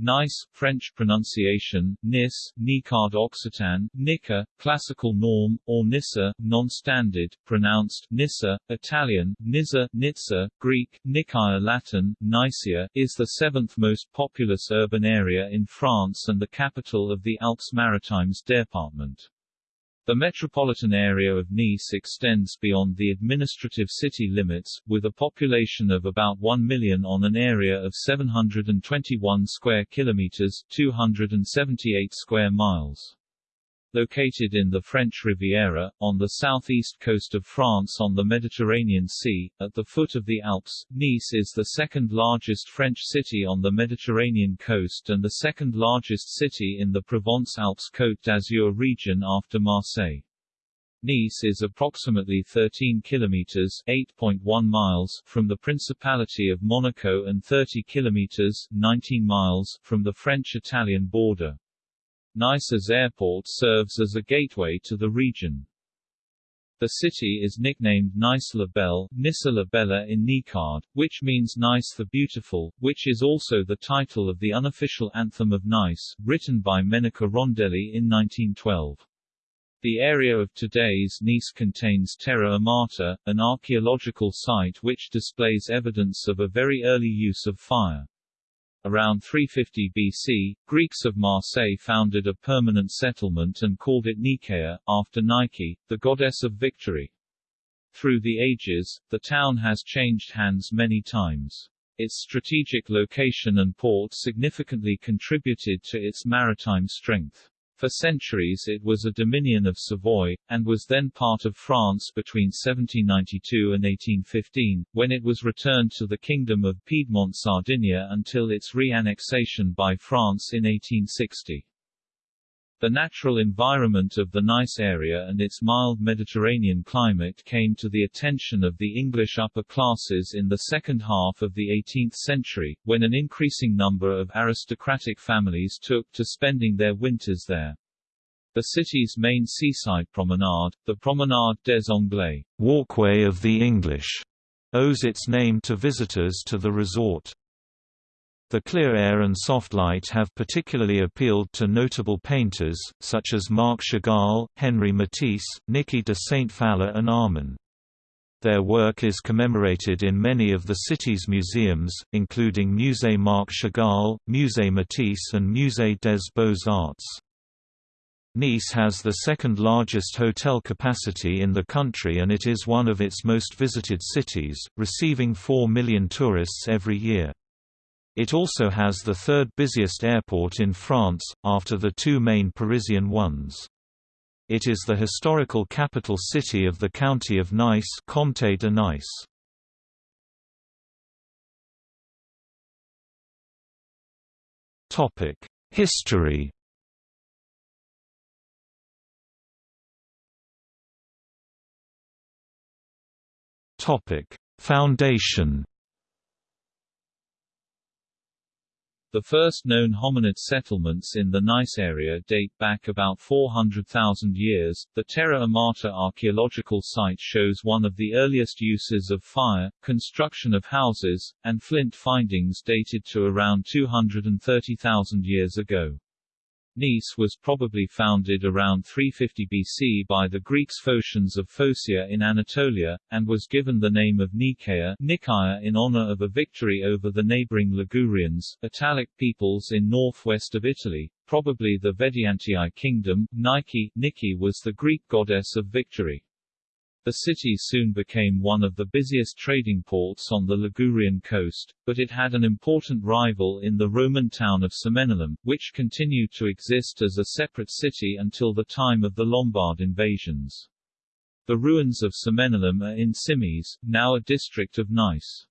Nice, French pronunciation, Nis, Nicard Occitan, Nica, classical norm, or Nissa, non-standard, pronounced Nissa, Italian, Nizza, Nizza, Greek, Nicaea Latin, Nicaea, is the seventh most populous urban area in France and the capital of the Alpes-Maritimes department. The metropolitan area of Nice extends beyond the administrative city limits, with a population of about 1 million on an area of 721 square kilometers 278 square miles. Located in the French Riviera, on the southeast coast of France on the Mediterranean Sea, at the foot of the Alps, Nice is the second largest French city on the Mediterranean coast and the second largest city in the Provence-Alpes-Côte d'Azur region after Marseille. Nice is approximately 13 kilometers (8.1 miles) from the Principality of Monaco and 30 kilometers (19 miles) from the French-Italian border. Nice's airport serves as a gateway to the region. The city is nicknamed Nice la Belle, Nissa la Bella in Nicard, which means Nice the Beautiful, which is also the title of the unofficial anthem of Nice, written by Menica Rondelly in 1912. The area of today's Nice contains Terra Amata, an archaeological site which displays evidence of a very early use of fire. Around 350 BC, Greeks of Marseille founded a permanent settlement and called it Nicaea, after Nike, the goddess of victory. Through the ages, the town has changed hands many times. Its strategic location and port significantly contributed to its maritime strength. For centuries it was a dominion of Savoy, and was then part of France between 1792 and 1815, when it was returned to the Kingdom of Piedmont-Sardinia until its re-annexation by France in 1860. The natural environment of the Nice area and its mild Mediterranean climate came to the attention of the English upper classes in the second half of the 18th century, when an increasing number of aristocratic families took to spending their winters there. The city's main seaside promenade, the Promenade des Anglais, walkway of the English, owes its name to visitors to the resort. The clear air and soft light have particularly appealed to notable painters, such as Marc Chagall, Henri Matisse, Niki de Saint-Phalle and Arman. Their work is commemorated in many of the city's museums, including Musée Marc Chagall, Musée Matisse and Musée des Beaux-Arts. Nice has the second largest hotel capacity in the country and it is one of its most visited cities, receiving 4 million tourists every year. It also has the third busiest airport in France, after the two main Parisian ones. It is the historical capital city of the county of Nice Comté de Nice. History Foundation The first known hominid settlements in the Nice area date back about 400,000 years. The Terra Amata archaeological site shows one of the earliest uses of fire, construction of houses, and flint findings dated to around 230,000 years ago. Nice was probably founded around 350 BC by the Greeks Phocaeans of Phocaea in Anatolia, and was given the name of Nicaea, Nicaea in honor of a victory over the neighboring Ligurians, Italic peoples in northwest of Italy, probably the Vediantii kingdom. Nike, Nike was the Greek goddess of victory. The city soon became one of the busiest trading ports on the Ligurian coast, but it had an important rival in the Roman town of Cemenelum, which continued to exist as a separate city until the time of the Lombard invasions. The ruins of Cemenelum are in Cimiez, now a district of Nice.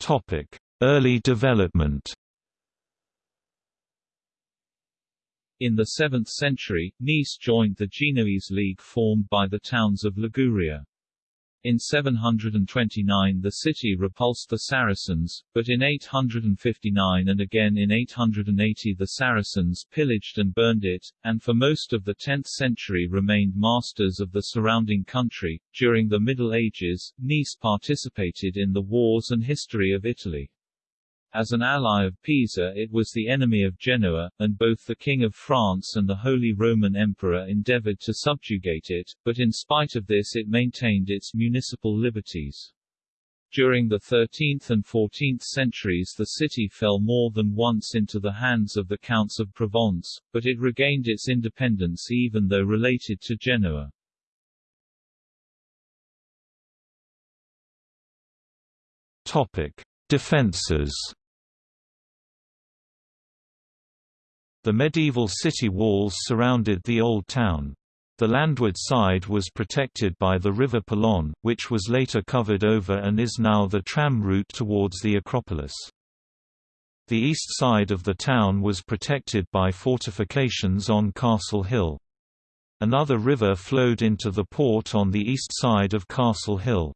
Topic: Early development In the 7th century, Nice joined the Genoese League formed by the towns of Liguria. In 729 the city repulsed the Saracens, but in 859 and again in 880 the Saracens pillaged and burned it, and for most of the 10th century remained masters of the surrounding country. During the Middle Ages, Nice participated in the wars and history of Italy. As an ally of Pisa it was the enemy of Genoa, and both the King of France and the Holy Roman Emperor endeavored to subjugate it, but in spite of this it maintained its municipal liberties. During the 13th and 14th centuries the city fell more than once into the hands of the Counts of Provence, but it regained its independence even though related to Genoa. Topic: Defenses The medieval city walls surrounded the old town. The landward side was protected by the River Paillon, which was later covered over and is now the tram route towards the Acropolis. The east side of the town was protected by fortifications on Castle Hill. Another river flowed into the port on the east side of Castle Hill.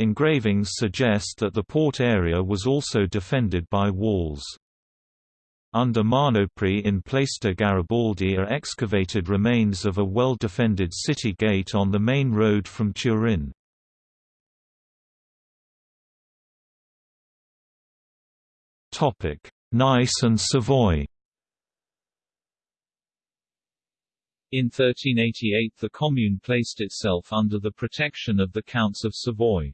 Engravings suggest that the port area was also defended by walls. Under Marnopri in Plestre Garibaldi are excavated remains of a well-defended city gate on the main road from Turin. Nice and Savoy In 1388 the commune placed itself under the protection of the Counts of Savoy.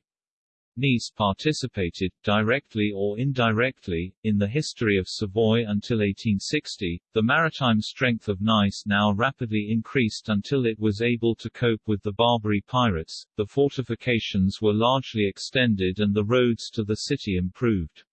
Nice participated, directly or indirectly, in the history of Savoy until 1860. The maritime strength of Nice now rapidly increased until it was able to cope with the Barbary pirates, the fortifications were largely extended and the roads to the city improved.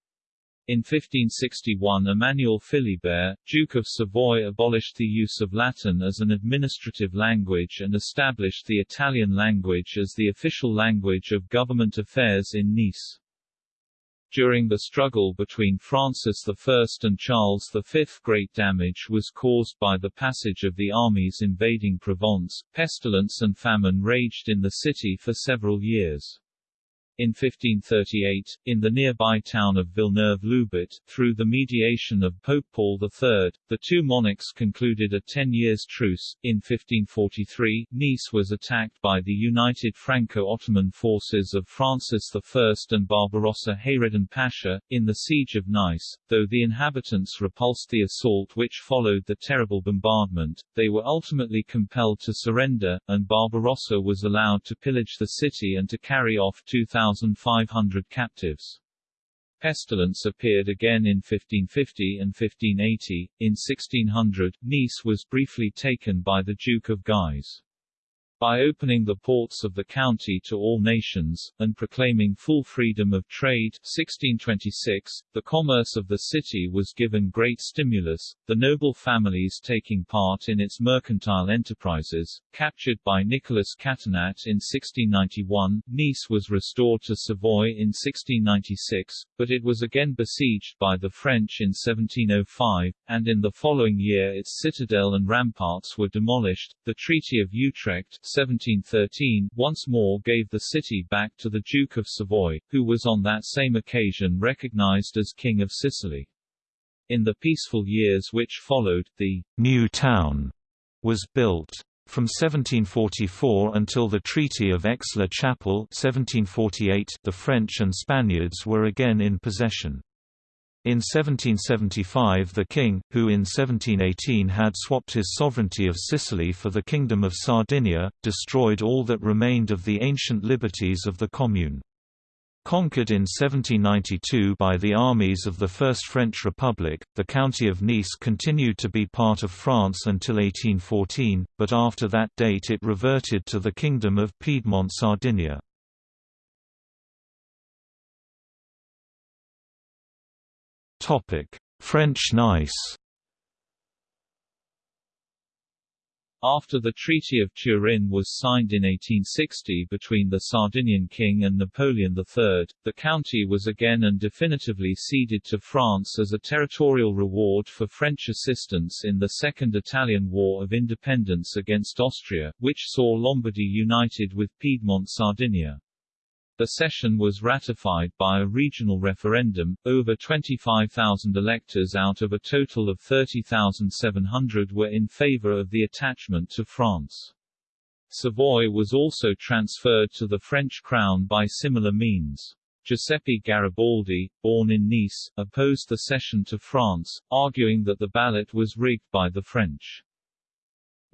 In 1561 Emmanuel Philibert, Duke of Savoy abolished the use of Latin as an administrative language and established the Italian language as the official language of government affairs in Nice. During the struggle between Francis I and Charles V great damage was caused by the passage of the armies invading Provence, pestilence and famine raged in the city for several years. In 1538, in the nearby town of Villeneuve-Loubet, through the mediation of Pope Paul III, the two monarchs concluded a ten years truce. In 1543, Nice was attacked by the united Franco-Ottoman forces of Francis I and Barbarossa Hayreddin Pasha, in the Siege of Nice. Though the inhabitants repulsed the assault which followed the terrible bombardment, they were ultimately compelled to surrender, and Barbarossa was allowed to pillage the city and to carry off 2,000 1,500 captives. Pestilence appeared again in 1550 and 1580. In 1600, Nice was briefly taken by the Duke of Guise by opening the ports of the county to all nations, and proclaiming full freedom of trade 1626, the commerce of the city was given great stimulus, the noble families taking part in its mercantile enterprises. Captured by Nicholas Catinat in 1691, Nice was restored to Savoy in 1696, but it was again besieged by the French in 1705, and in the following year its citadel and ramparts were demolished. The Treaty of Utrecht 1713 once more gave the city back to the Duke of Savoy, who was on that same occasion recognized as King of Sicily. In the peaceful years which followed, the new town was built. From 1744 until the Treaty of Aix-la-Chapelle 1748, the French and Spaniards were again in possession. In 1775 the king, who in 1718 had swapped his sovereignty of Sicily for the Kingdom of Sardinia, destroyed all that remained of the ancient liberties of the commune. Conquered in 1792 by the armies of the First French Republic, the county of Nice continued to be part of France until 1814, but after that date it reverted to the Kingdom of Piedmont-Sardinia. French Nice After the Treaty of Turin was signed in 1860 between the Sardinian king and Napoleon III, the county was again and definitively ceded to France as a territorial reward for French assistance in the Second Italian War of Independence against Austria, which saw Lombardy united with Piedmont Sardinia. The cession was ratified by a regional referendum, over 25,000 electors out of a total of 30,700 were in favor of the attachment to France. Savoy was also transferred to the French crown by similar means. Giuseppe Garibaldi, born in Nice, opposed the cession to France, arguing that the ballot was rigged by the French.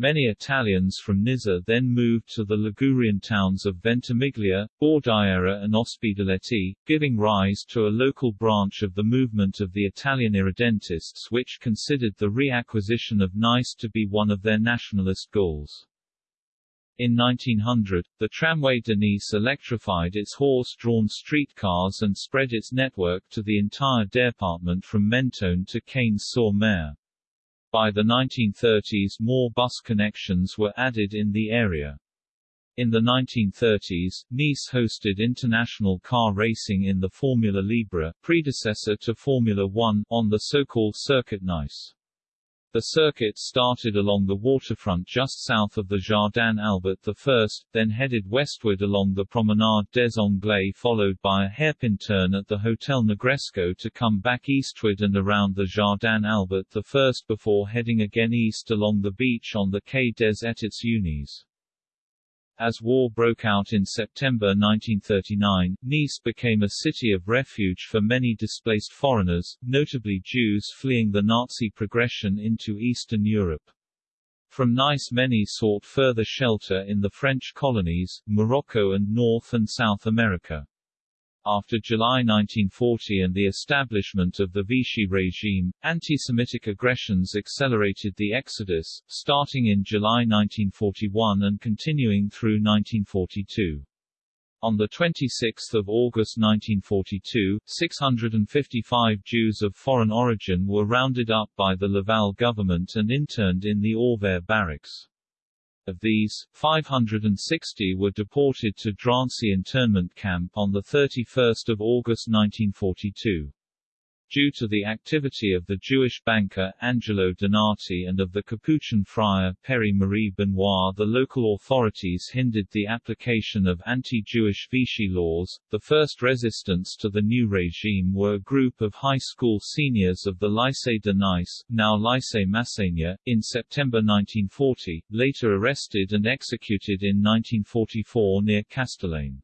Many Italians from Nizza then moved to the Ligurian towns of Ventimiglia, Bordighera and Ospedaletti, giving rise to a local branch of the movement of the Italian irredentists which considered the reacquisition of Nice to be one of their nationalist goals. In 1900, the tramway de Nice electrified its horse-drawn streetcars and spread its network to the entire department from Mentone to Cagnes-sur-Mer. By the 1930s more bus connections were added in the area. In the 1930s, Nice hosted international car racing in the Formula Libre predecessor to Formula One on the so-called Circuit Nice. The circuit started along the waterfront just south of the Jardin Albert I, then headed westward along the Promenade des Anglais followed by a hairpin turn at the Hotel Negresco to come back eastward and around the Jardin Albert I before heading again east along the beach on the Quai des Etats Unis. As war broke out in September 1939, Nice became a city of refuge for many displaced foreigners, notably Jews fleeing the Nazi progression into Eastern Europe. From Nice many sought further shelter in the French colonies, Morocco and North and South America. After July 1940 and the establishment of the Vichy regime, anti-Semitic aggressions accelerated the exodus, starting in July 1941 and continuing through 1942. On 26 August 1942, 655 Jews of foreign origin were rounded up by the Laval government and interned in the Auvergne barracks. Of these, 560 were deported to Drancy internment camp on 31 August 1942. Due to the activity of the Jewish banker Angelo Donati and of the Capuchin friar Péry-Marie Benoit, the local authorities hindered the application of anti-Jewish Vichy laws. The first resistance to the new regime were a group of high school seniors of the Lycée de Nice, now Lycée Masséna, in September 1940, later arrested and executed in 1944 near Castellane.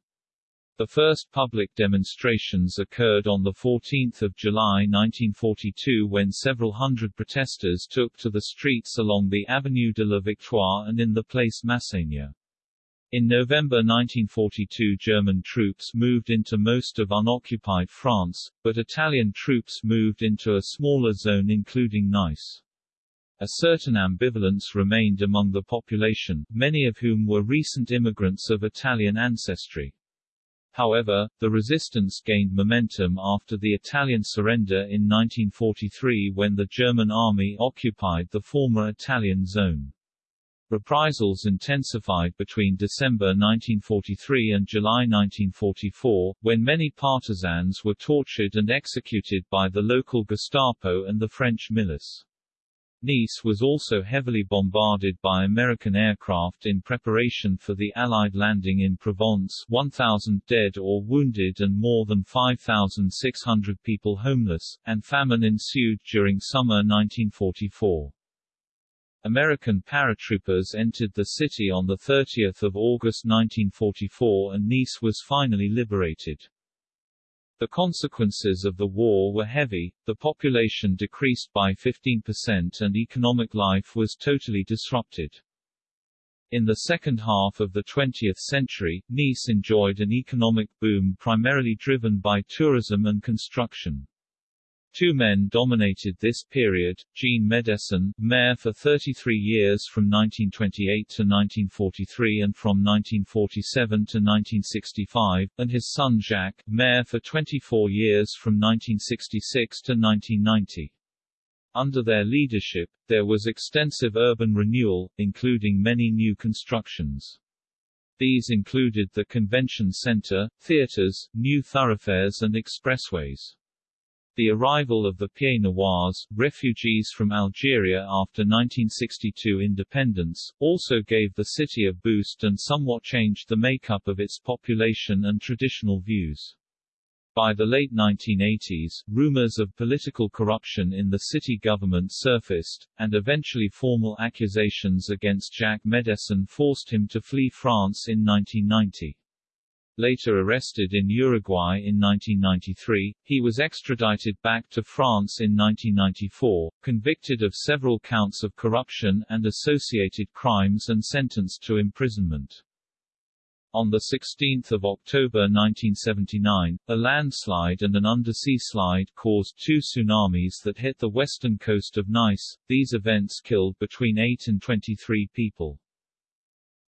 The first public demonstrations occurred on 14 July 1942 when several hundred protesters took to the streets along the Avenue de la Victoire and in the Place Masséna. In November 1942 German troops moved into most of unoccupied France, but Italian troops moved into a smaller zone including Nice. A certain ambivalence remained among the population, many of whom were recent immigrants of Italian ancestry. However, the resistance gained momentum after the Italian surrender in 1943 when the German army occupied the former Italian zone. Reprisals intensified between December 1943 and July 1944, when many partisans were tortured and executed by the local Gestapo and the French milice. Nice was also heavily bombarded by American aircraft in preparation for the Allied landing in Provence 1,000 dead or wounded and more than 5,600 people homeless, and famine ensued during summer 1944. American paratroopers entered the city on 30 August 1944 and Nice was finally liberated. The consequences of the war were heavy, the population decreased by 15% and economic life was totally disrupted. In the second half of the 20th century, Nice enjoyed an economic boom primarily driven by tourism and construction. Two men dominated this period, Jean Médecin, mayor for 33 years from 1928 to 1943 and from 1947 to 1965, and his son Jacques, mayor for 24 years from 1966 to 1990. Under their leadership, there was extensive urban renewal, including many new constructions. These included the convention center, theaters, new thoroughfares and expressways. The arrival of the Pieds Noirs, refugees from Algeria after 1962 independence, also gave the city a boost and somewhat changed the makeup of its population and traditional views. By the late 1980s, rumors of political corruption in the city government surfaced, and eventually formal accusations against Jacques Médecin forced him to flee France in 1990. Later arrested in Uruguay in 1993, he was extradited back to France in 1994, convicted of several counts of corruption and associated crimes and sentenced to imprisonment. On 16 October 1979, a landslide and an undersea slide caused two tsunamis that hit the western coast of Nice. These events killed between 8 and 23 people.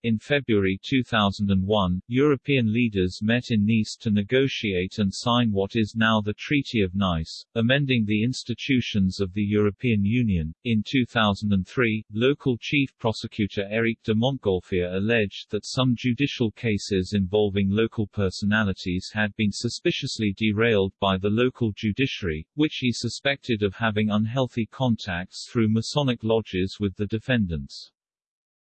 In February 2001, European leaders met in Nice to negotiate and sign what is now the Treaty of Nice, amending the institutions of the European Union. In 2003, local chief prosecutor Éric de Montgolfier alleged that some judicial cases involving local personalities had been suspiciously derailed by the local judiciary, which he suspected of having unhealthy contacts through Masonic lodges with the defendants.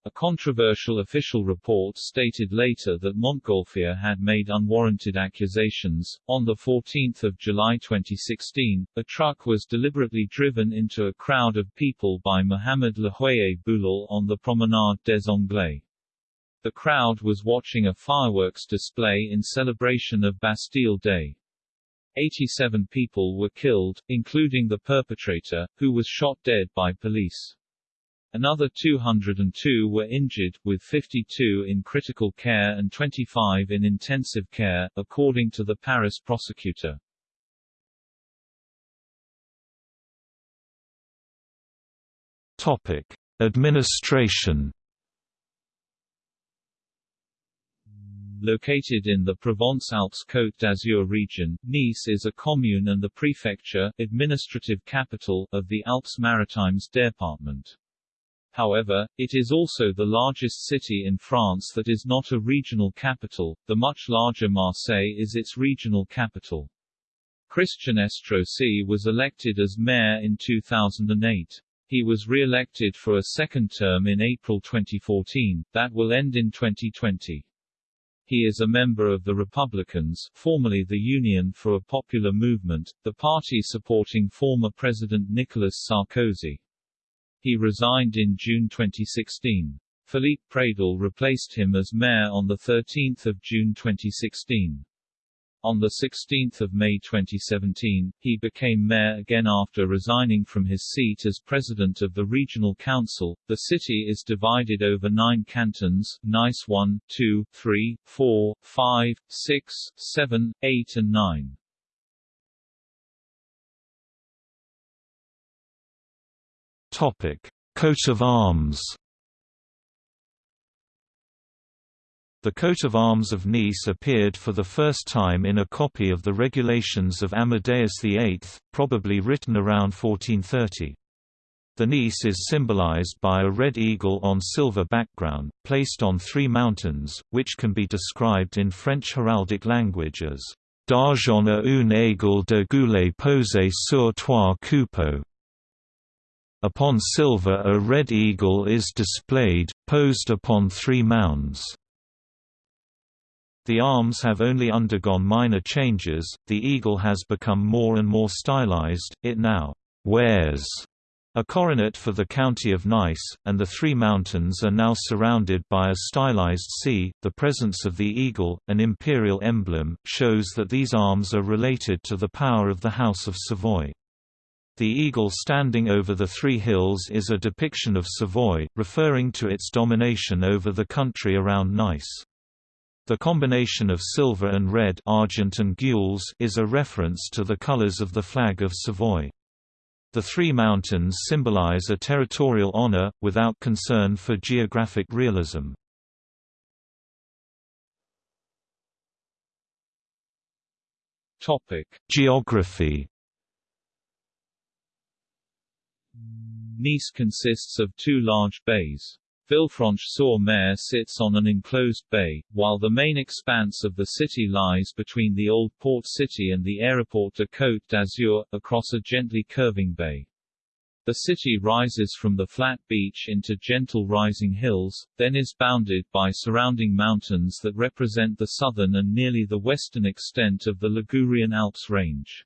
A controversial official report stated later that Montgolfier had made unwarranted accusations. On 14 July 2016, a truck was deliberately driven into a crowd of people by Mohamed Lahouaiej-Bouhlel on the Promenade des Anglais. The crowd was watching a fireworks display in celebration of Bastille Day. 87 people were killed, including the perpetrator, who was shot dead by police. Another 202 were injured, with 52 in critical care and 25 in intensive care, according to the Paris prosecutor. Topic: Administration. Located in the Provence-Alpes-Côte d'Azur region, Nice is a commune and the prefecture administrative capital of the Alpes-Maritimes department. However, it is also the largest city in France that is not a regional capital, the much larger Marseille is its regional capital. Christian Estrosi was elected as mayor in 2008. He was re-elected for a second term in April 2014, that will end in 2020. He is a member of the Republicans, formerly the Union for a Popular Movement, the party supporting former President Nicolas Sarkozy. He resigned in June 2016. Philippe Pradal replaced him as mayor on 13 June 2016. On 16 May 2017, he became mayor again after resigning from his seat as president of the regional council. The city is divided over nine cantons, Nice 1, 2, 3, 4, 5, 6, 7, 8 and 9. Topic: Coat of arms. The coat of arms of Nice appeared for the first time in a copy of the regulations of Amadeus VIII, probably written around 1430. The Nice is symbolized by a red eagle on silver background, placed on three mountains, which can be described in French heraldic language as d'argent un aigle de gueules posé sur trois coupeaux. Upon silver a red eagle is displayed, posed upon three mounds. The arms have only undergone minor changes, the eagle has become more and more stylized, it now wears a coronet for the county of Nice, and the three mountains are now surrounded by a stylized sea. The presence of the eagle, an imperial emblem, shows that these arms are related to the power of the House of Savoy. The eagle standing over the three hills is a depiction of Savoy, referring to its domination over the country around Nice. The combination of silver and red argent and gules is a reference to the colors of the flag of Savoy. The three mountains symbolize a territorial honor, without concern for geographic realism. Geography Nice consists of two large bays. Villefranche-sur-Mer sits on an enclosed bay, while the main expanse of the city lies between the old port city and the Aéroport de Côte d'Azur, across a gently curving bay. The city rises from the flat beach into gentle rising hills, then is bounded by surrounding mountains that represent the southern and nearly the western extent of the Ligurian Alps range.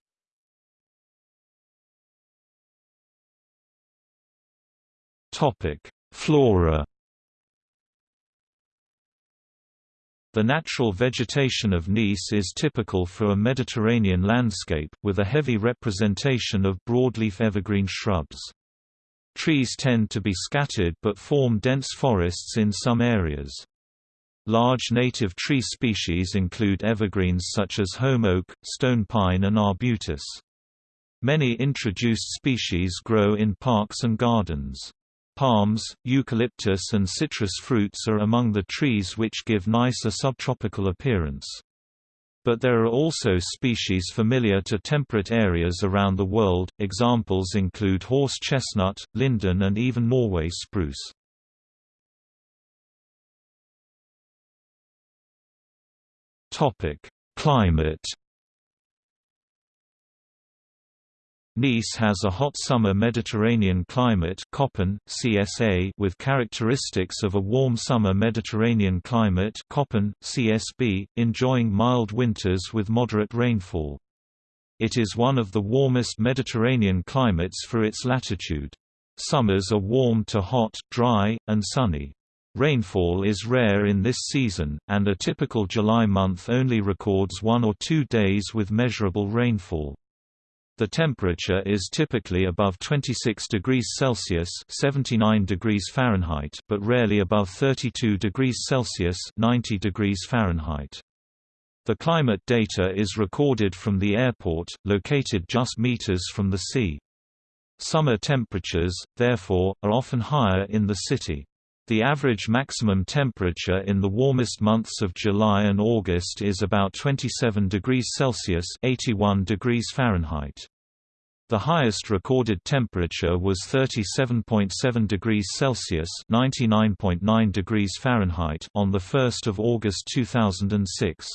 Topic: Flora The natural vegetation of Nice is typical for a Mediterranean landscape, with a heavy representation of broadleaf evergreen shrubs. Trees tend to be scattered but form dense forests in some areas. Large native tree species include evergreens such as holm oak, stone pine and arbutus. Many introduced species grow in parks and gardens. Palms, eucalyptus and citrus fruits are among the trees which give Nice a subtropical appearance. But there are also species familiar to temperate areas around the world, examples include horse chestnut, linden and even Norway spruce. Climate Nice has a hot summer Mediterranean climate CSA, with characteristics of a warm summer Mediterranean climate CSB, enjoying mild winters with moderate rainfall. It is one of the warmest Mediterranean climates for its latitude. Summers are warm to hot, dry, and sunny. Rainfall is rare in this season, and a typical July month only records one or two days with measurable rainfall. The temperature is typically above 26 degrees Celsius (79 degrees Fahrenheit), but rarely above 32 degrees Celsius (90 degrees Fahrenheit). The climate data is recorded from the airport, located just meters from the sea. Summer temperatures, therefore, are often higher in the city. The average maximum temperature in the warmest months of July and August is about 27 degrees Celsius (81 degrees Fahrenheit). The highest recorded temperature was 37.7 degrees Celsius (99.9 degrees Fahrenheit) on the 1st of August 2006.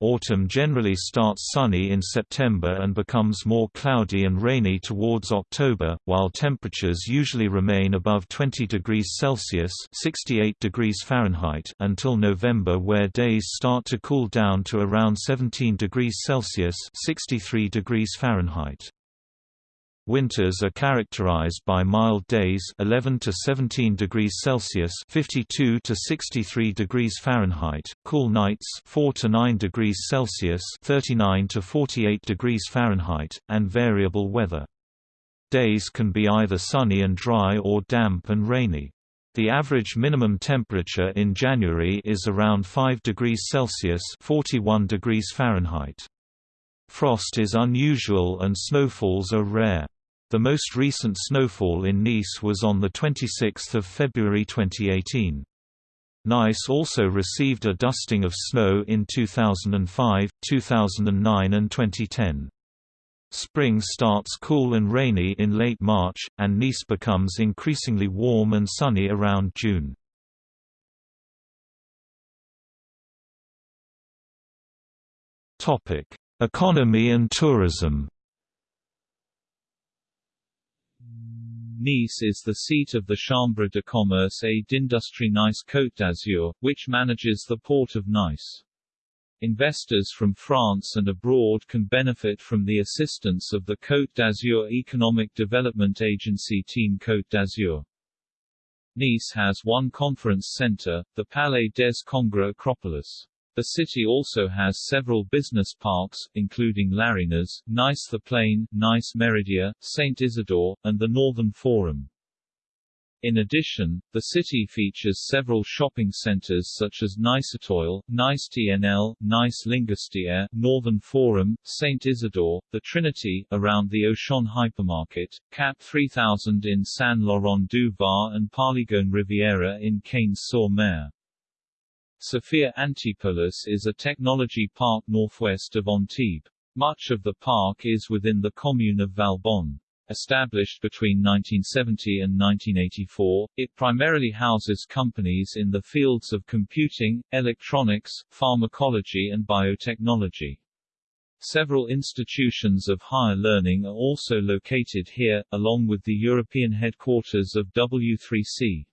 Autumn generally starts sunny in September and becomes more cloudy and rainy towards October, while temperatures usually remain above 20 degrees Celsius (68 degrees Fahrenheit) until November where days start to cool down to around 17 degrees Celsius (63 degrees Fahrenheit). Winters are characterized by mild days 11 to 17 degrees Celsius 52 to 63 degrees Fahrenheit, cool nights 4 to 9 degrees Celsius 39 to 48 degrees Fahrenheit, and variable weather. Days can be either sunny and dry or damp and rainy. The average minimum temperature in January is around 5 degrees Celsius 41 degrees Fahrenheit. Frost is unusual and snowfalls are rare. The most recent snowfall in Nice was on 26 February 2018. Nice also received a dusting of snow in 2005, 2009 and 2010. Spring starts cool and rainy in late March, and Nice becomes increasingly warm and sunny around June. Economy and tourism Nice is the seat of the Chambre de commerce et d'industrie Nice-Côte d'Azur, which manages the port of Nice. Investors from France and abroad can benefit from the assistance of the Côte d'Azur Economic Development Agency Team Côte d'Azur. Nice has one conference center, the Palais des Congrès Acropolis. The city also has several business parks, including Larinas, Nice the Plain, Nice Meridia, St. Isidore, and the Northern Forum. In addition, the city features several shopping centers such as Nicetoile, Nice TNL, Nice Lingostière, Northern Forum, St. Isidore, the Trinity, around the Auchan hypermarket, Cap 3000 in Saint-Laurent-du-Var and Polygone Riviera in Cagnes-sur-Mer. Sophia Antipolis is a technology park northwest of Antibes. Much of the park is within the commune of Valbonne. Established between 1970 and 1984, it primarily houses companies in the fields of computing, electronics, pharmacology and biotechnology. Several institutions of higher learning are also located here, along with the European headquarters of W3C.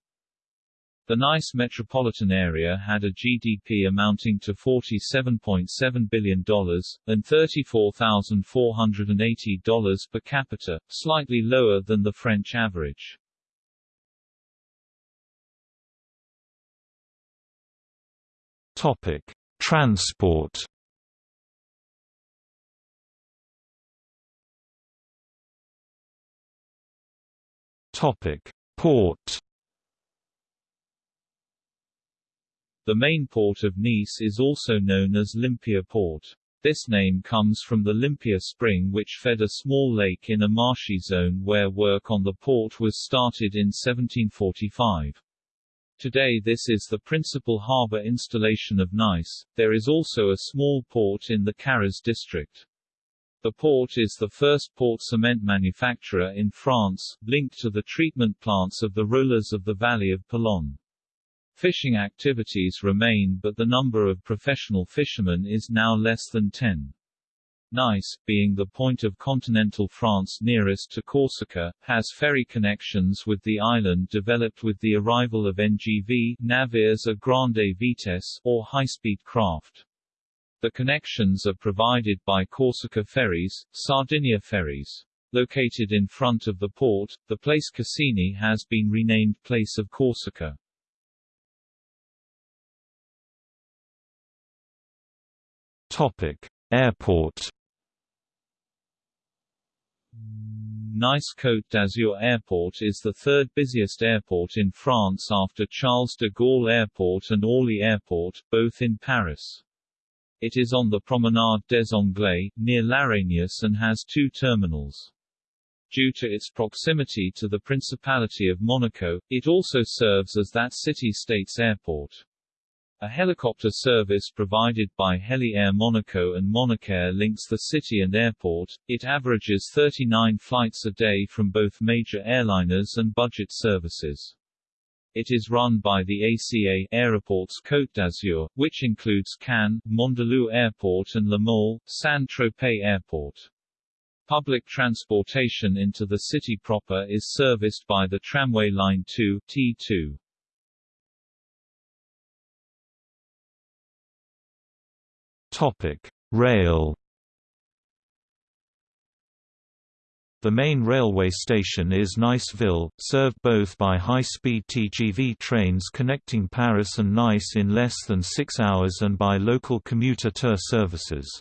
The Nice metropolitan area had a GDP amounting to $47.7 billion, and $34,480 per capita, slightly lower than the French average. Topic: Transport. Topic: Port. The main port of Nice is also known as Lympia Port. This name comes from the Lympia spring which fed a small lake in a marshy zone where work on the port was started in 1745. Today this is the principal harbour installation of Nice. There is also a small port in the Carras district. The port is the first port cement manufacturer in France, linked to the treatment plants of the rollers of the valley of Paillon. Fishing activities remain but the number of professional fishermen is now less than 10. Nice, being the point of continental France nearest to Corsica, has ferry connections with the island developed with the arrival of NGV navires à grande vitesse or high-speed craft. The connections are provided by Corsica Ferries, Sardinia Ferries. Located in front of the port, the Place Cassini has been renamed Place of Corsica. Topic: Airport. Nice Côte d'Azur Airport is the third busiest airport in France after Charles de Gaulle Airport and Orly Airport, both in Paris. It is on the Promenade des Anglais, near Larignous and has two terminals. Due to its proximity to the Principality of Monaco, it also serves as that city-state's airport. A helicopter service provided by Heli Air Monaco and Monacair links the city and airport. It averages 39 flights a day from both major airliners and budget services. It is run by the ACA Aéroports Côte d'Azur, which includes Cannes, Mandelieu Airport and La Mole, Saint-Tropez Airport. Public transportation into the city proper is serviced by the tramway line 2 T2. Topic: Rail. The main railway station is Niceville, served both by high-speed TGV trains connecting Paris and Nice in less than six hours and by local commuter TER services.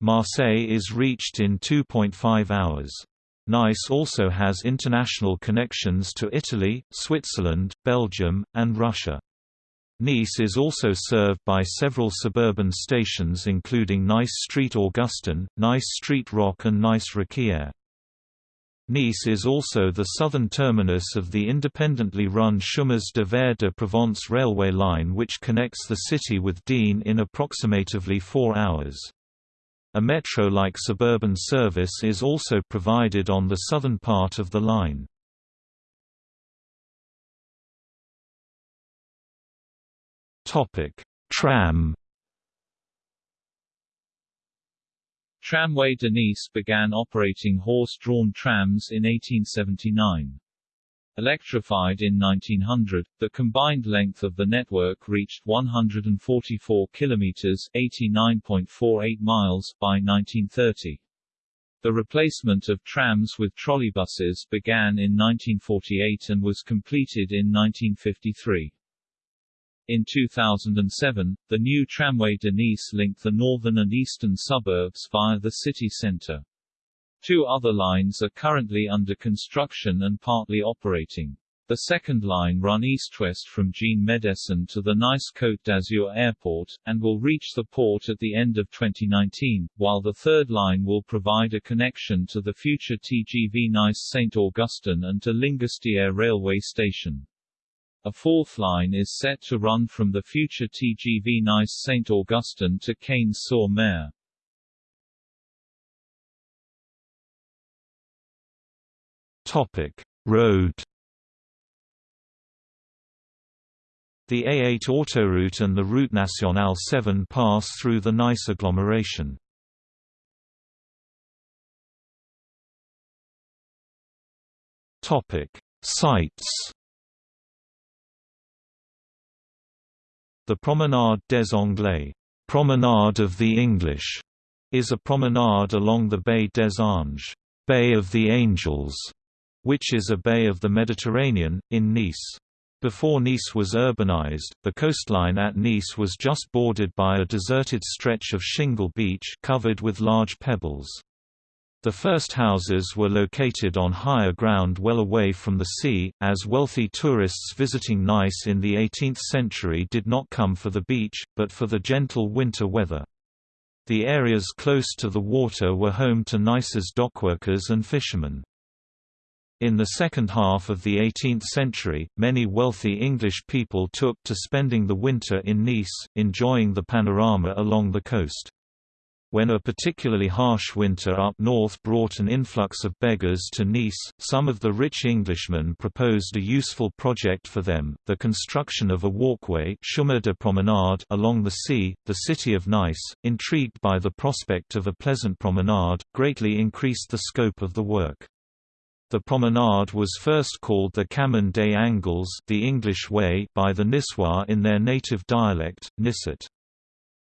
Marseille is reached in 2.5 hours. Nice also has international connections to Italy, Switzerland, Belgium, and Russia. Nice is also served by several suburban stations including Nice Street Augustin, Nice Street Rock and Nice Riquier. Nice is also the southern terminus of the independently run Chemins de Fer de Provence railway line which connects the city with Digne in approximately four hours. A metro-like suburban service is also provided on the southern part of the line. Topic: Tram. Tramway de Nice began operating horse-drawn trams in 1879. Electrified in 1900, the combined length of the network reached 144 kilometers (89.48 miles) by 1930. The replacement of trams with trolleybuses began in 1948 and was completed in 1953. In 2007, the new tramway de Nice linked the northern and eastern suburbs via the city centre. Two other lines are currently under construction and partly operating. The second line run east-west from Jean Médecin to the Nice Côte d'Azur airport, and will reach the port at the end of 2019, while the third line will provide a connection to the future TGV Nice St. Augustin and to Lingostière railway station. A fourth line is set to run from the future TGV Nice St. Augustin to Cagnes-sur-Mer. Topic: Road. The A8 autoroute and the Route Nationale 7 pass through the Nice agglomeration. Topic: Sites. The Promenade des Anglais, Promenade of the English, is a promenade along the Baie des Anges, Bay of the Angels, which is a bay of the Mediterranean, in Nice. Before Nice was urbanized, the coastline at Nice was just bordered by a deserted stretch of shingle beach covered with large pebbles. The first houses were located on higher ground well away from the sea, as wealthy tourists visiting Nice in the 18th century did not come for the beach, but for the gentle winter weather. The areas close to the water were home to Nice's dockworkers and fishermen. In the second half of the 18th century, many wealthy English people took to spending the winter in Nice, enjoying the panorama along the coast. When a particularly harsh winter up north brought an influx of beggars to Nice, some of the rich Englishmen proposed a useful project for them, the construction of a walkway chemin de promenade along the sea. The city of Nice, intrigued by the prospect of a pleasant promenade, greatly increased the scope of the work. The promenade was first called the Chemin des Angles the English Way by the Niçois in their native dialect, Nisset.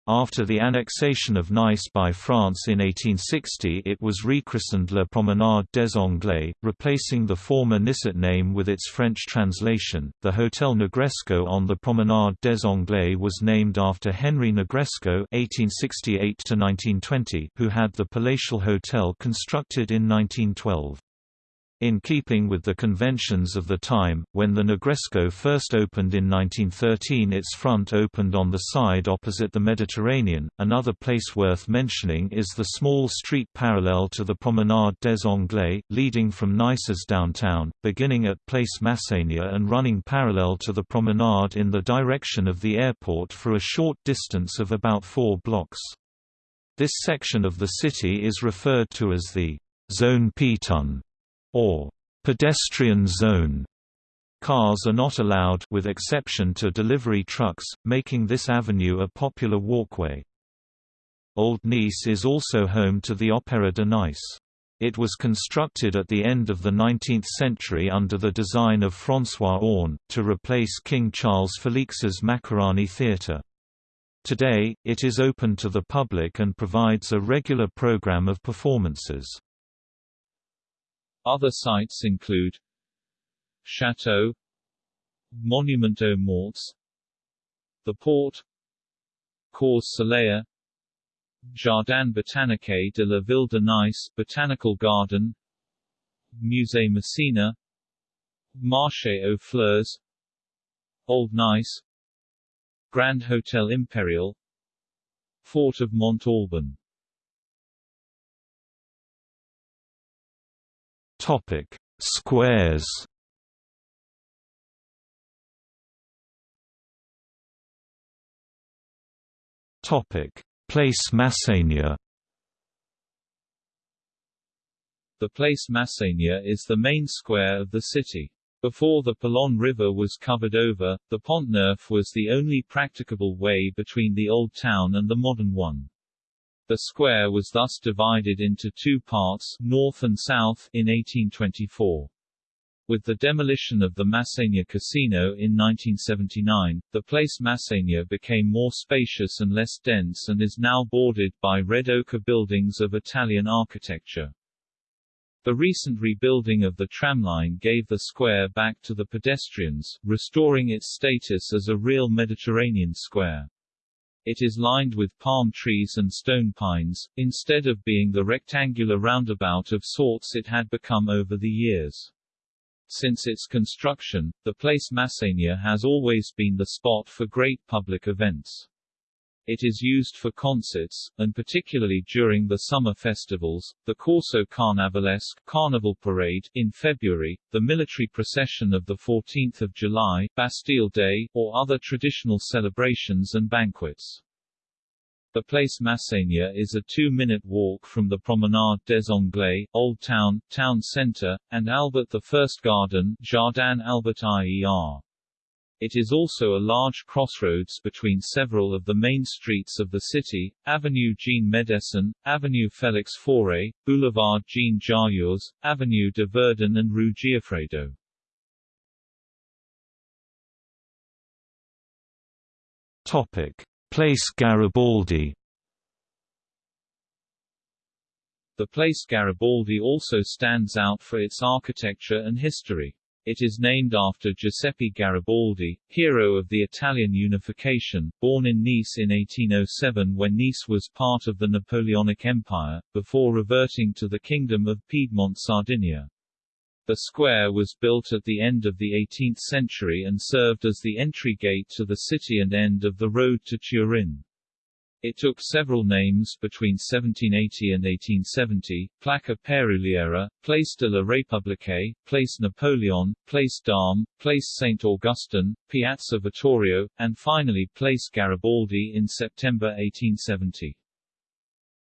After the annexation of Nice by France in 1860 it was rechristened La Promenade des Anglais, replacing the former Nisset name with its French translation. The Hôtel Negresco on the Promenade des Anglais was named after Henry Negresco (1868–1920), who had the palatial hotel constructed in 1912. In keeping with the conventions of the time, when the Negresco first opened in 1913 its front opened on the side opposite the Mediterranean. Another place worth mentioning is the small street parallel to the Promenade des Anglais, leading from Nice's downtown, beginning at Place Masséna and running parallel to the promenade in the direction of the airport for a short distance of about four blocks. This section of the city is referred to as the Zone Piétonne or pedestrian zone. Cars are not allowed with exception to delivery trucks, making this avenue a popular walkway. Old Nice is also home to the Opéra de Nice. It was constructed at the end of the 19th century under the design of François Aune, to replace King Charles Felix's Maccarani Theatre. Today, it is open to the public and provides a regular program of performances. Other sites include Château Monument aux Morts The Port Cours Saleya Jardin botanique de la Ville de Nice Botanical Garden Musée Masséna Marché aux Fleurs Old Nice Grand Hotel Imperial Fort of Mont-Alban Topic: Squares. Topic: Place Masséna. The Place Masséna is the main square of the city. Before the Paillon River was covered over, the Pont Neuf was the only practicable way between the old town and the modern one. The square was thus divided into two parts north and south in 1824. With the demolition of the Masséna Casino in 1979, the place Masséna became more spacious and less dense and is now bordered by red ochre buildings of Italian architecture. The recent rebuilding of the tramline gave the square back to the pedestrians, restoring its status as a real Mediterranean square. It is lined with palm trees and stone pines, instead of being the rectangular roundabout of sorts it had become over the years. Since its construction, the place Masséna has always been the spot for great public events. It is used for concerts, and particularly during the summer festivals, the Corso Carnavalesque Carnival Parade in February, the military procession of the 14th of July, Bastille Day, or other traditional celebrations and banquets. The Place Masséna is a two-minute walk from the Promenade des Anglais, Old Town, Town Centre, and Albert I Garden Jardin Albert IER. It is also a large crossroads between several of the main streets of the city, Avenue Jean Médecin, Avenue Félix Faure, Boulevard Jean Jaurès, Avenue de Verdun and Rue Gioffredo. Topic. Place Garibaldi The place Garibaldi also stands out for its architecture and history. It is named after Giuseppe Garibaldi, hero of the Italian unification, born in Nice in 1807 when Nice was part of the Napoleonic Empire, before reverting to the Kingdom of Piedmont Sardinia. The square was built at the end of the 18th century and served as the entry gate to the city and end of the road to Turin. It took several names between 1780 and 1870, Placa Peruliera, Place de la République, Place Napoleon, Place d'Armes, Place Saint Augustin, Piazza Vittorio, and finally Place Garibaldi in September 1870.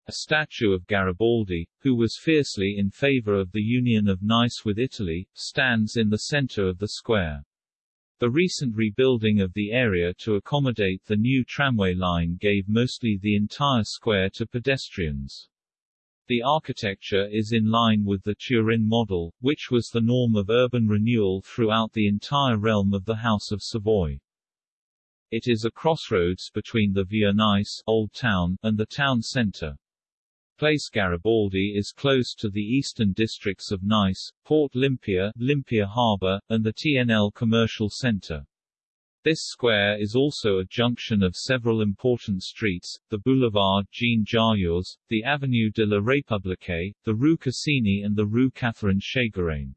A statue of Garibaldi, who was fiercely in favor of the union of Nice with Italy, stands in the center of the square. The recent rebuilding of the area to accommodate the new tramway line gave mostly the entire square to pedestrians. The architecture is in line with the Turin model, which was the norm of urban renewal throughout the entire realm of the House of Savoy. It is a crossroads between the Vieux Nice Old Town and the town centre. Place Garibaldi is close to the eastern districts of Nice, Port Lympia, Lympia Harbour, and the TNL Commercial Centre. This square is also a junction of several important streets, the Boulevard Jean Jaurès, the Avenue de la République, the Rue Cassini and the Rue Catherine Ségurane.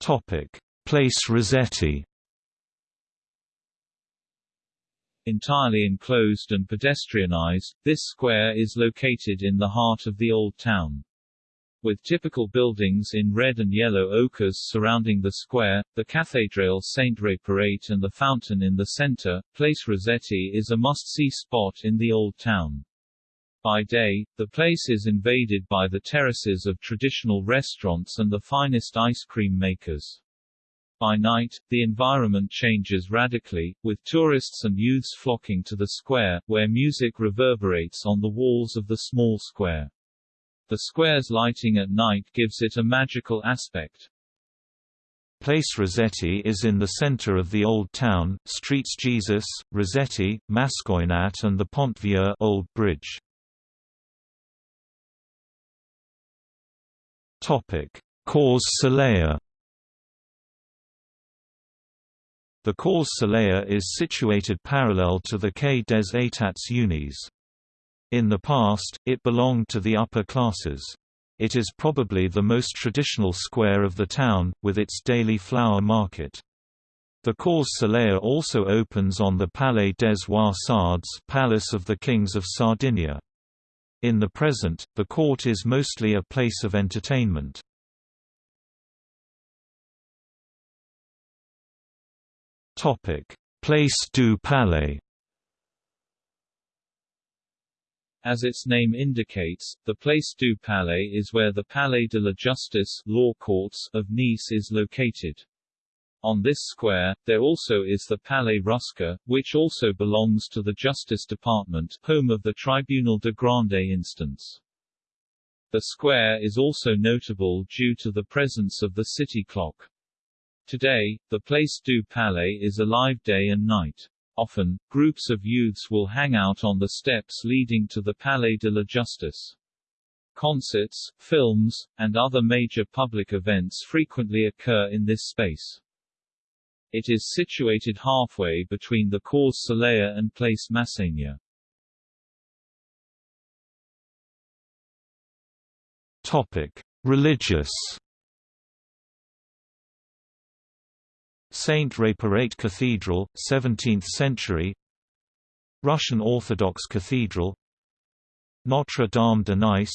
Topic. Place Rossetti Entirely enclosed and pedestrianized, this square is located in the heart of the Old Town. With typical buildings in red and yellow ochres surrounding the square, the Cathédrale Saint-Réparate and the fountain in the center, Place Rossetti is a must-see spot in the Old Town. By day, the place is invaded by the terraces of traditional restaurants and the finest ice cream makers. By night, the environment changes radically, with tourists and youths flocking to the square, where music reverberates on the walls of the small square. The square's lighting at night gives it a magical aspect. Place Rossetti is in the center of the Old Town, streets Jesus, Rossetti, Mascoinat and the Pont Vieux Old Bridge. Topic: Cours Saleya The Cours Saleya is situated parallel to the Quai des États Unis. In the past, it belonged to the upper classes. It is probably the most traditional square of the town, with its daily flower market. The Cours Saleya also opens on the Palais des Rois Palace of the Kings of Sardinia. In the present, the court is mostly a place of entertainment. Topic: Place du Palais. As its name indicates, the Place du Palais is where the Palais de la Justice law courts of Nice is located. On this square, there also is the Palais Rusca, which also belongs to the Justice Department, home of the Tribunal de Grande Instance. The square is also notable due to the presence of the city clock. Today, the Place du Palais is alive day and night. Often, groups of youths will hang out on the steps leading to the Palais de la Justice. Concerts, films, and other major public events frequently occur in this space. It is situated halfway between the Cours Saleya and Place Masséna. Topic: Religious Saint Réparate Cathedral, 17th century Russian Orthodox Cathedral Notre Dame de Nice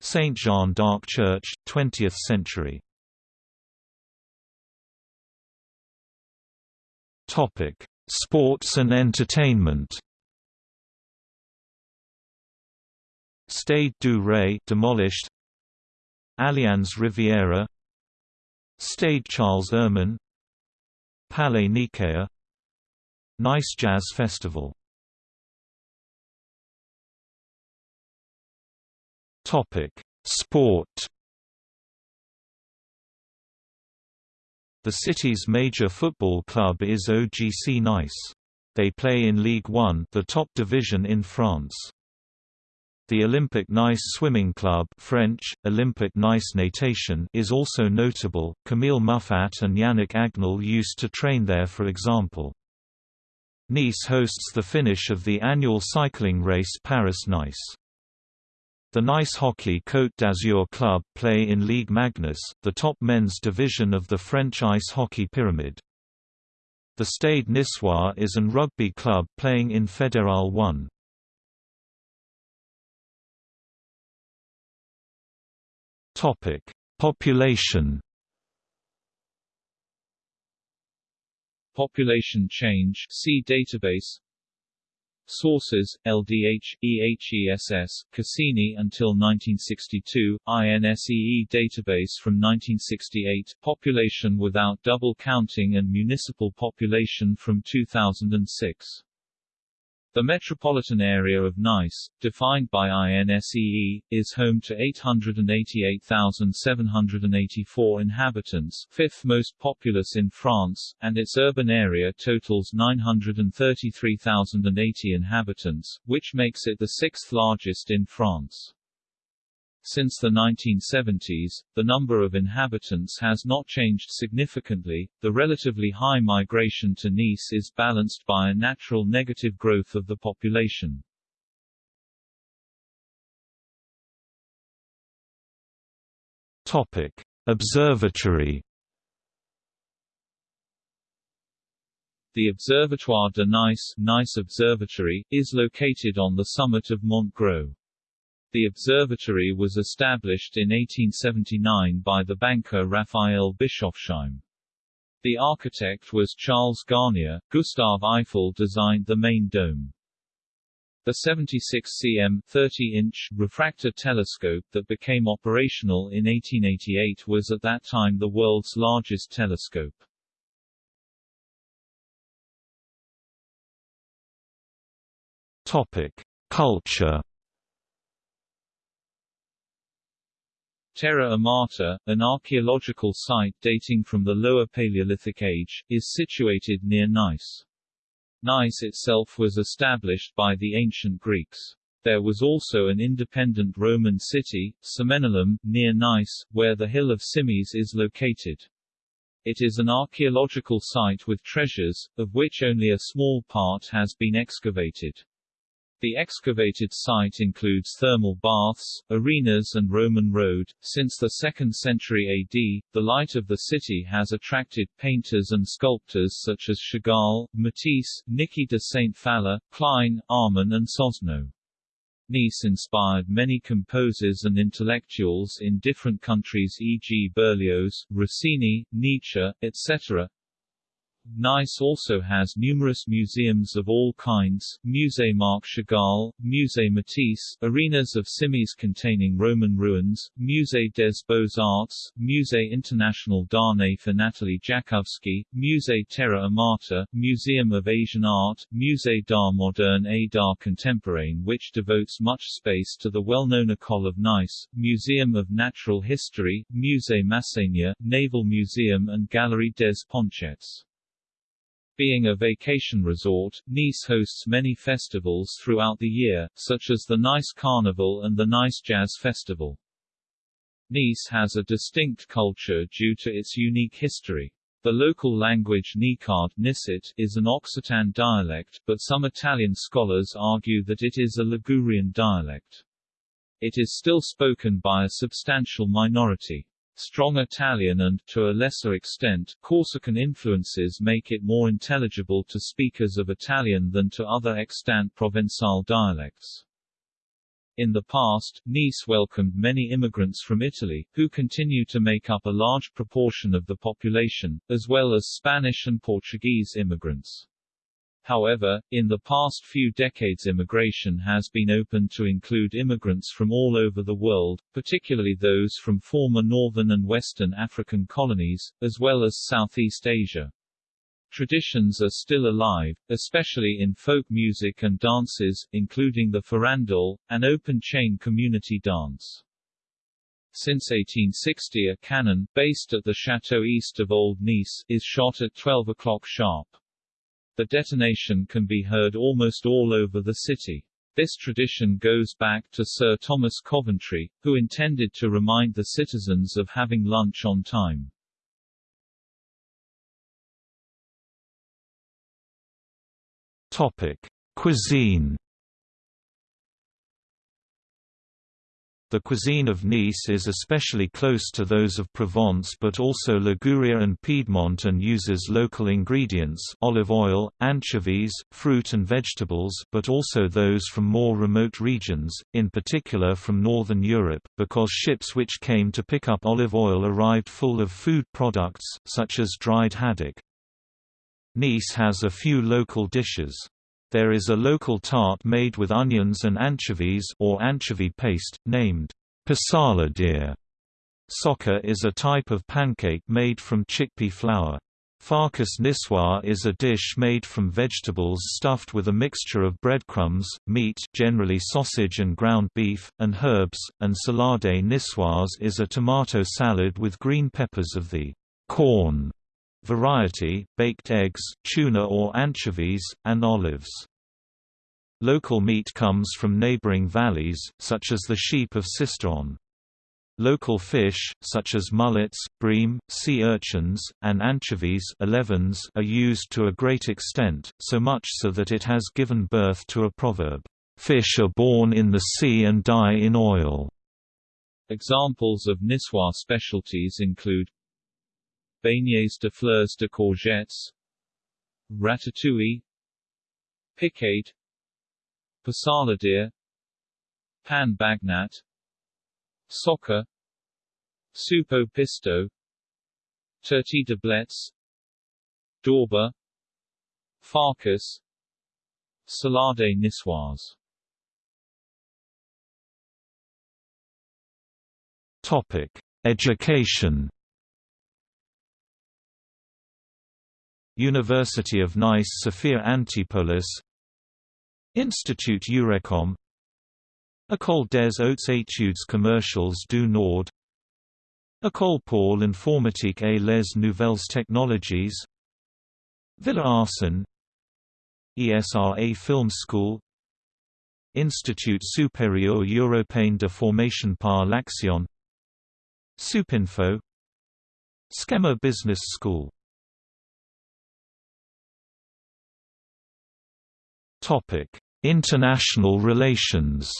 Saint Jean d'Arc Church, 20th century Topic: Sports and entertainment. Stade du Ray demolished. Allianz Riviera. Stade Charles Ehrmann. Palais Nikaïa. Nice Jazz Festival. Topic: Sport. The city's major football club is OGC Nice. They play in Ligue 1, the top division in France. The Olympic Nice Swimming Club French, Olympic Nice Natation is also notable. Camille Muffat and Yannick Agnel used to train there for example. Nice hosts the finish of the annual cycling race Paris-Nice. The Nice Hockey Côte d'Azur club play in Ligue Magnus, the top men's division of the French ice hockey pyramid. The Stade Niçois is an rugby club playing in Fédéral 1. Topic: Population. Population change see database Sources: LDH, EHESS, Cassini until 1962, INSEE database from 1968, population without double counting and municipal population from 2006. The metropolitan area of Nice, defined by INSEE, is home to 888,784 inhabitants fifth most populous in France, and its urban area totals 933,080 inhabitants, which makes it the sixth largest in France. Since the 1970s, the number of inhabitants has not changed significantly. The relatively high migration to Nice is balanced by a natural negative growth of the population. Topic: Observatory. The Observatoire de Nice, Nice Observatory, is located on the summit of Mont Gros. The observatory was established in 1879 by the banker Raphael Bischofsheim. The architect was Charles Garnier. Gustave Eiffel designed the main dome. The 76 cm 30-inch refractor telescope that became operational in 1888 was at that time the world's largest telescope. Topic: Culture Terra Amata, an archaeological site dating from the Lower Paleolithic Age, is situated near Nice. Nice itself was established by the ancient Greeks. There was also an independent Roman city, Cemenelum, near Nice, where the Hill of Cimiez is located. It is an archaeological site with treasures, of which only a small part has been excavated. The excavated site includes thermal baths, arenas and Roman road. Since the 2nd century AD, the light of the city has attracted painters and sculptors such as Chagall, Matisse, Niki de Saint Phalle, Klein, Arman and Sosno. Nice inspired many composers and intellectuals in different countries e.g. Berlioz, Rossini, Nietzsche, etc. Nice also has numerous museums of all kinds, Musée Marc Chagall, Musée Matisse, arenas of Cimiez containing Roman ruins, Musée des Beaux-Arts, Musée International d'Art for Anatole Jakovsky, Musée Terra Amata, Museum of Asian Art, Musée d'Art Moderne et d'Art Contemporain which devotes much space to the well-known École of Nice, Museum of Natural History, Musée Masséna, Naval Museum and Galerie des Ponchettes. Being a vacation resort, Nice hosts many festivals throughout the year, such as the Nice Carnival and the Nice Jazz Festival. Nice has a distinct culture due to its unique history. The local language Nicard Nicet is an Occitan dialect, but some Italian scholars argue that it is a Ligurian dialect. It is still spoken by a substantial minority. Strong Italian and, to a lesser extent, Corsican influences make it more intelligible to speakers of Italian than to other extant Provençal dialects. In the past, Nice welcomed many immigrants from Italy, who continue to make up a large proportion of the population, as well as Spanish and Portuguese immigrants. However, in the past few decades immigration has been open to include immigrants from all over the world, particularly those from former northern and western African colonies, as well as Southeast Asia. Traditions are still alive, especially in folk music and dances, including the farandole, an open-chain community dance. Since 1860 a cannon, based at the chateau east of Old Nice, is shot at 12 o'clock sharp. The detonation can be heard almost all over the city. This tradition goes back to Sir Thomas Coventry, who intended to remind the citizens of having lunch on time. Topic: Cuisine. The cuisine of Nice is especially close to those of Provence but also Liguria and Piedmont and uses local ingredients olive oil, anchovies, fruit and vegetables but also those from more remote regions, in particular from northern Europe, because ships which came to pick up olive oil arrived full of food products, such as dried haddock. Nice has a few local dishes. There is a local tart made with onions and anchovies or anchovy paste, named pissaladière. Socca is a type of pancake made from chickpea flour. Farkas niçoise is a dish made from vegetables stuffed with a mixture of breadcrumbs, meat generally sausage and ground beef, and herbs, and salade niçoise is a tomato salad with green peppers of the corn variety, baked eggs, tuna or anchovies, and olives. Local meat comes from neighboring valleys, such as the sheep of Sisteron. Local fish, such as mullets, bream, sea urchins, and anchovies are used to a great extent, so much so that it has given birth to a proverb, "'Fish are born in the sea and die in oil'". Examples of Niçoise specialties include Beignets de fleurs de courgettes Ratatouille Picade Pissaladière Pan bagnat Soupe au pistou Turti de blets Dorba Farkas Salade niçoise. Topic: Education University of Nice Sophia Antipolis Institut Eurecom École des Hautes Études Commerciales du Nord École pour l'informatique et les nouvelles technologies Villa Arson ESRA Film School Institut Supérieur Européen de Formation par l'Action Supinfo SKEMA Business School Topic: International relations.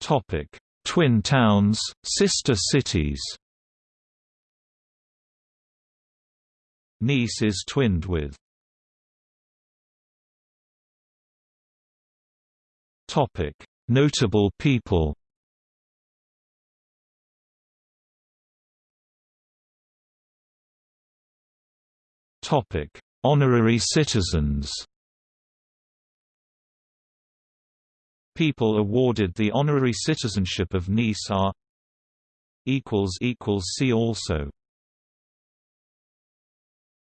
Topic: Twin towns, sister cities. Nice is twinned with Topic: Notable people. Topic: Honorary citizens. People awarded the honorary citizenship of Nice are equals equals see also